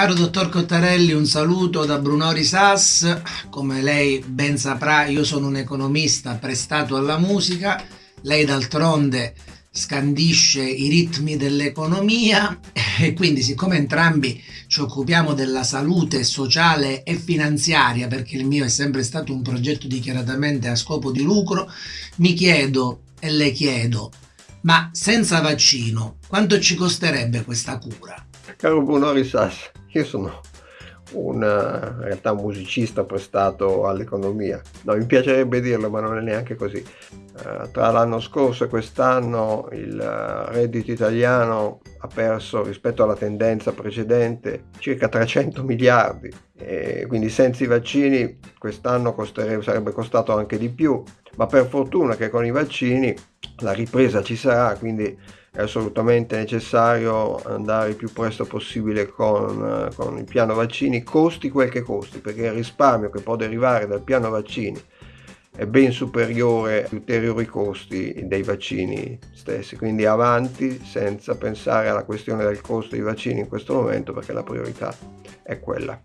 Caro dottor Cottarelli, un saluto da Brunori Sass. Come lei ben saprà, io sono un economista prestato alla musica. Lei d'altronde scandisce i ritmi dell'economia e quindi siccome entrambi ci occupiamo della salute sociale e finanziaria perché il mio è sempre stato un progetto dichiaratamente a scopo di lucro, mi chiedo e le chiedo, ma senza vaccino quanto ci costerebbe questa cura? Caro Bruno Risas, io sono un, eh, in realtà musicista prestato all'economia. No, mi piacerebbe dirlo, ma non è neanche così. Uh, tra l'anno scorso e quest'anno il uh, reddito italiano ha perso rispetto alla tendenza precedente circa 300 miliardi e quindi senza i vaccini quest'anno sarebbe costato anche di più, ma per fortuna che con i vaccini la ripresa ci sarà, quindi è assolutamente necessario andare il più presto possibile con, con il piano vaccini, costi quel che costi, perché il risparmio che può derivare dal piano vaccini è ben superiore agli ulteriori costi dei vaccini stessi. Quindi avanti senza pensare alla questione del costo dei vaccini in questo momento perché la priorità è quella.